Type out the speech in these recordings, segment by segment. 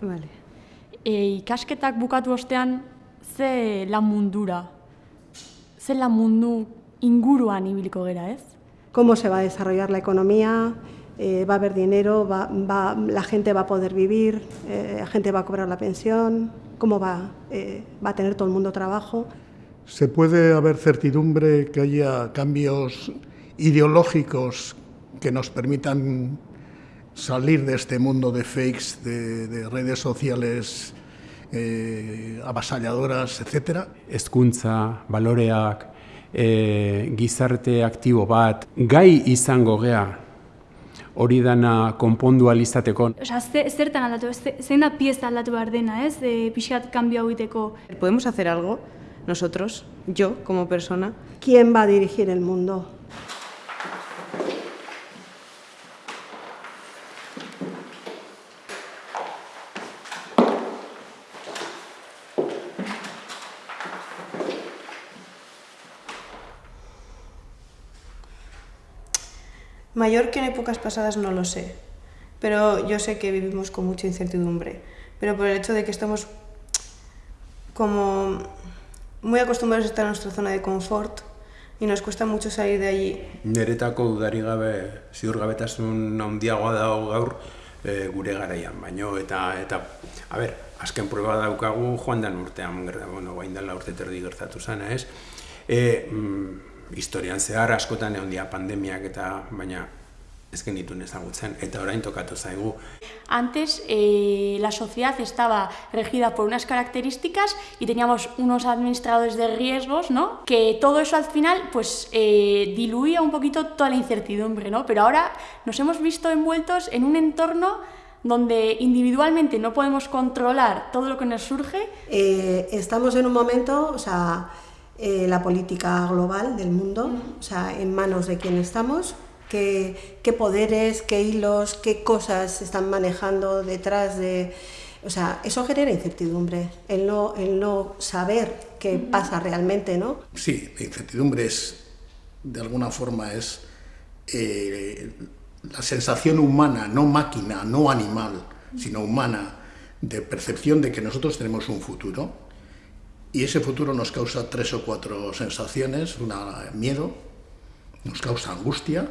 Vale. E, ikasketak bukatu ostean, ze lan mundura, ze lan mundu inguruan ibiliko gera, ez? ¿Cómo se va a desarrollar la economía? Eh, ¿Va a haber dinero? Va, va, ¿La gente va a poder vivir? Eh, ¿La gente va a cobrar la pensión? ¿Cómo va, eh, va a tener todo el mundo trabajo? ¿Se puede haber certidumbre que haya cambios ideológicos que nos permitan salir de este mundo de fakes, de, de redes sociales eh, avasalladoras, etcétera? Ezkuntza, baloreak, e, gizarte aktibo bat, gai izango gea hori dana konpondu alizateko. Osa, ze, zertan aldatu, ze, zein da pieza aldatu behar dena, ez? E, pixkat kanbio hau egiteko. ¿Podemos hacer algo nosotros, yo como persona? ¿Quién va a dirigir el mundo? Mayor que en épocas pasadas no lo sé, pero yo sé que vivimos con mucha incertidumbre, pero por el hecho de que estamos como muy acostumbrados a estar en nuestra zona de confort y nos cuesta mucho salir de allí. Neretako dudari gabe, ziurgabetasun handiagoa dago gaur e, gure garaian, baino eta eta a ber, azken prueba daukagu joan den urtean, bueno, guain dela urte terdi gertatu zana, ez? E, mm, historian zehar askotan egon dia pandemiak eta baina ez genituen ezagutzen eta orain tokatu zaigu. Antes eh, la sociedad estaba regida por unas características y teníamos unos administradores de riesgos, ¿no? Que todo eso al final pues eh, diluía un poquito toda la incertidumbre, ¿no? Pero ahora nos hemos visto envueltos en un entorno donde individualmente no podemos controlar todo lo que nos surge. Eh, estamos en un momento, o sea, eh, la política global del mundo, o sea, en manos de quién estamos, qué, qué poderes, qué hilos, qué cosas están manejando detrás de... O sea, eso genera incertidumbre, el no, el no saber qué pasa realmente, ¿no? Sí, la incertidumbre es, de alguna forma, es eh, la sensación humana, no máquina, no animal, sino humana, de percepción de que nosotros tenemos un futuro y ese futuro nos causa tres o cuatro sensaciones, una miedo, nos causa angustia,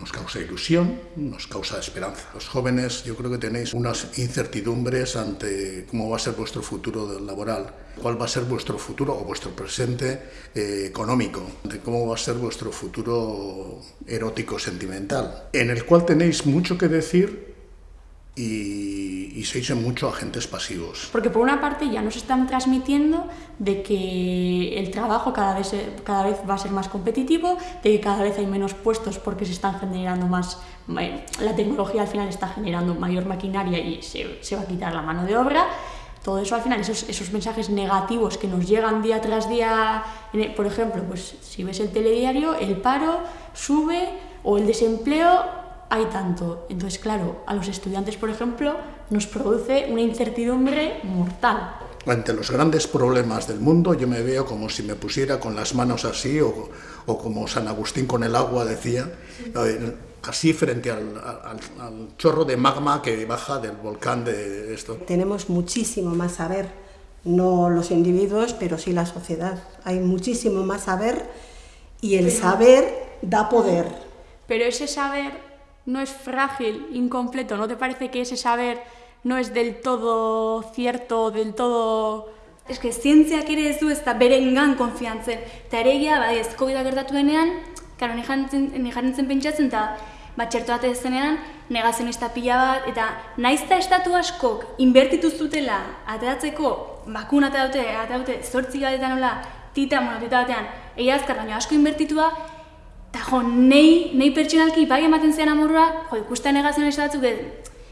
nos causa ilusión, nos causa esperanza. Los jóvenes yo creo que tenéis unas incertidumbres ante cómo va a ser vuestro futuro laboral, cuál va a ser vuestro futuro o vuestro presente eh, económico, de cómo va a ser vuestro futuro erótico sentimental, en el cual tenéis mucho que decir y, y sois mucho agentes pasivos. Porque por una parte ya nos están transmitiendo de que el trabajo cada vez, cada vez va a ser más competitivo, de que cada vez hay menos puestos porque se están generando más, la tecnología al final está generando mayor maquinaria y se, se va a quitar la mano de obra. Todo eso al final, esos, esos mensajes negativos que nos llegan día tras día, por ejemplo, pues si ves el telediario, el paro sube o el desempleo hay tanto. Entonces, claro, a los estudiantes, por ejemplo, nos produce una incertidumbre mortal. Ante los grandes problemas del mundo, yo me veo como si me pusiera con las manos así, o, o como San Agustín con el agua decía, eh, así frente al, al, al, chorro de magma que baja del volcán de esto. Tenemos muchísimo más saber, no los individuos, pero sí la sociedad. Hay muchísimo más saber y el saber da poder. Pero ese saber no es frágil, incompleto, ¿no te parece que ese saber no es del todo cierto, del todo... Es que zientziak ere ez du ez da berengan konfiantzen. Eta ere egia, bai, ez covid gertatu denean, karo, nijarrentzen pentsatzen, eta bat txertu bat zenean, negazionista pila bat, eta naizta estatu askok inbertitu zutela ateratzeko, bakun ateraute, ateraute, zortzi gadetan nola, tita, bueno, tita batean, egia azkar, baina asko inbertitua, Eta jo, nei, nei pertsonalki bai ematen zean amorra, jo, ikusten negazionista batzuk,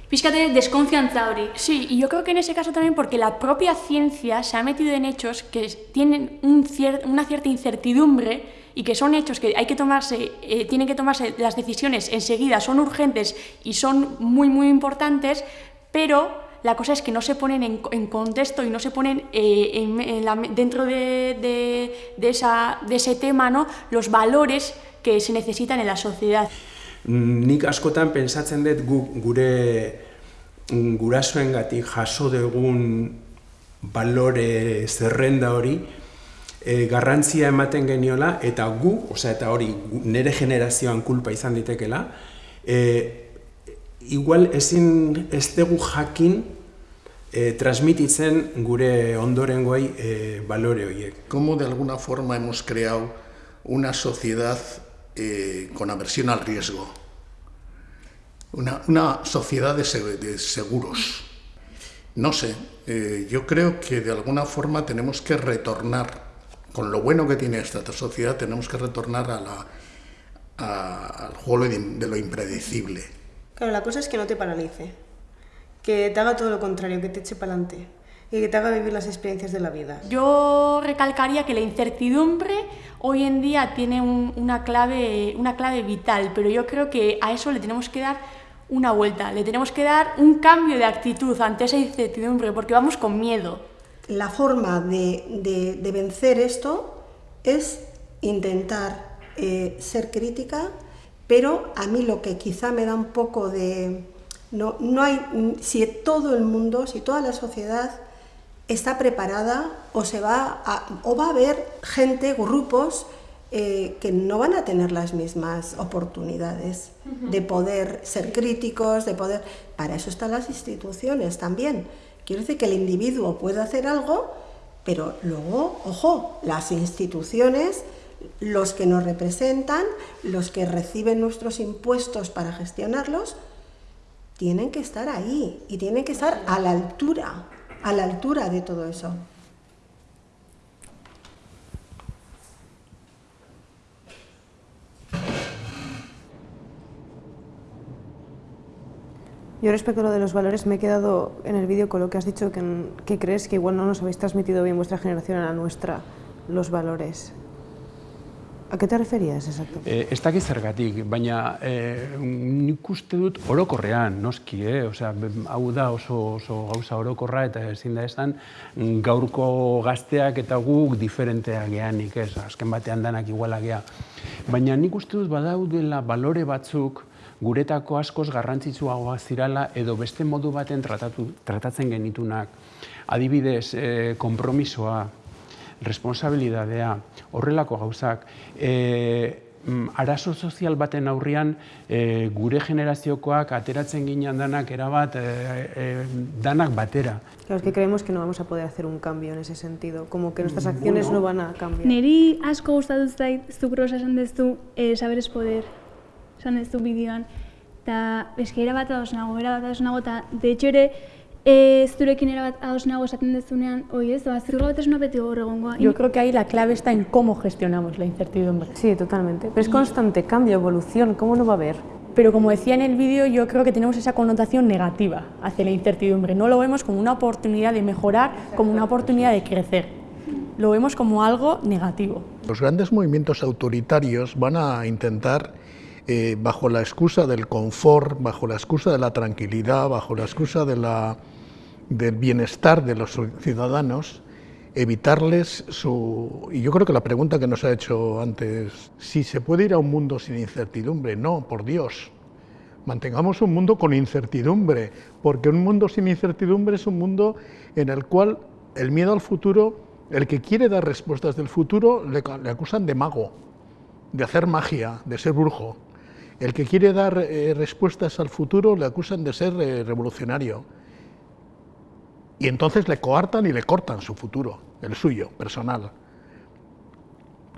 pixkate desconfianza hori. Sí, y yo creo que en ese caso también porque la propia ciencia se ha metido en hechos que tienen un cier una cierta incertidumbre y que son hechos que hay que tomarse, eh, tienen que tomarse las decisiones enseguida, son urgentes y son muy, muy importantes, pero la cosa es que no se ponen en, en contexto y no se ponen eh, en, en la, dentro de, de, de, esa, de ese tema ¿no? los valores que se necesitan en la sociedad. Nik askotan pensatzen dut gu, gure gurasoengatik jaso dugun balore zerrenda hori e, garrantzia ematen geniola eta gu, osea eta hori nere generazioan kulpa izan ditekela, e, igual ezin ez dugu jakin e, transmititzen gure ondorengoei e, balore horiek. Como de alguna forma hemos creado una sociedad eh, con aversión al riesgo? Una, sociedad de, seguros. No sé, eh, yo creo que de alguna forma tenemos que retornar, con lo bueno que tiene esta sociedad, tenemos que retornar a la, a, al juego de lo impredecible. Claro, la cosa es que no te paralice, que te haga todo lo contrario, que te eche para adelante y que te haga vivir las experiencias de la vida. Yo recalcaría que la incertidumbre hoy en día tiene un, una, clave, una clave vital, pero yo creo que a eso le tenemos que dar una vuelta, le tenemos que dar un cambio de actitud ante esa incertidumbre, porque vamos con miedo. La forma de, de, de vencer esto es intentar eh, ser crítica, pero a mí lo que quizá me da un poco de... No, no hay, si todo el mundo, si toda la sociedad está preparada o, se va a, o va a haber gente, grupos, eh, que no van a tener las mismas oportunidades uh -huh. de poder ser críticos, de poder... Para eso están las instituciones también. Quiero decir que el individuo puede hacer algo, pero luego, ojo, las instituciones, los que nos representan, los que reciben nuestros impuestos para gestionarlos, tienen que estar ahí y tienen que estar a la altura a la altura de todo eso. Yo respecto a lo de los valores me he quedado en el vídeo con lo que has dicho que, crees que igual no nos habéis transmitido bien vuestra generación a la nuestra los valores. A qué te referías exacto? Eh, ez dakit zergatik, baina eh, nik uste dut orokorrean, noski, eh? Osea, hau da oso, oso gauza orokorra eta ezin da esan gaurko gazteak eta guk diferentea geanik, ez? Azken batean danak iguala gea. Baina nik uste dut badaudela balore batzuk guretako askoz garrantzitsuagoa zirala edo beste modu baten tratatu, tratatzen genitunak. Adibidez, eh, kompromisoa, responsabilidadea, horrelako gauzak, e, arazo sozial baten aurrian e, gure generaziokoak ateratzen ginen danak erabat e, e, danak batera. Claro, es que creemos que no vamos a poder hacer un cambio en ese sentido, como que nuestras acciones bueno. no van a cambiar. Neri asko gustatu zait zuk rosa esan dezu eh, saber es poder, esan dezu bideoan, eta eske erabat ados nago, erabat ados nago, eta de hecho ere, ez zurekin erabat ados nago esaten dezunean, oi ez, ba, zirgabetasuna beti gaur egongoa. Yo creo que ahí la clave está en cómo gestionamos la incertidumbre. Sí, totalmente. Pero es constante cambio, evolución, ¿cómo no va a haber? Pero como decía en el vídeo, yo creo que tenemos esa connotación negativa hacia la incertidumbre. No lo vemos como una oportunidad de mejorar, como una oportunidad de crecer. Lo vemos como algo negativo. Los grandes movimientos autoritarios van a intentar eh, bajo la excusa del confort, bajo la excusa de la tranquilidad, bajo la excusa de la, del bienestar de los ciudadanos, evitarles su... Y yo creo que la pregunta que nos ha hecho antes, si se puede ir a un mundo sin incertidumbre, no, por Dios. Mantengamos un mundo con incertidumbre, porque un mundo sin incertidumbre es un mundo en el cual el miedo al futuro, el que quiere dar respuestas del futuro, le, acusan de mago, de hacer magia, de ser brujo. El que quiere dar eh, respuestas al futuro le acusan de ser eh, revolucionario. Y entonces le coartan y le cortan su futuro, el suyo, personal.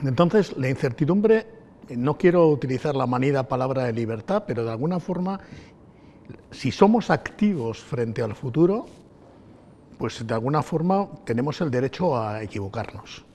Entonces, la incertidumbre, no quiero utilizar la manida palabra de libertad, pero de alguna forma, si somos activos frente al futuro, pues de alguna forma tenemos el derecho a equivocarnos.